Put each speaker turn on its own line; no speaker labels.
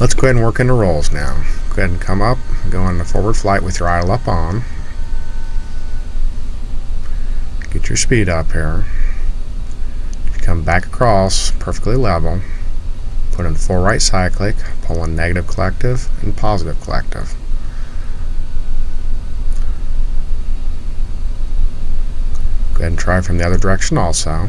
Let's go ahead and work into rolls now. Go ahead and come up, go into forward flight with your idle up on. Get your speed up here. Come back across, perfectly level. Put in full right cyclic, pull in negative collective and positive collective. Go ahead and try from the other direction also.